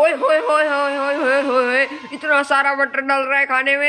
ओए, होए होए होए होए होए होए इतना सारा बटर डाल रहा है खाने में।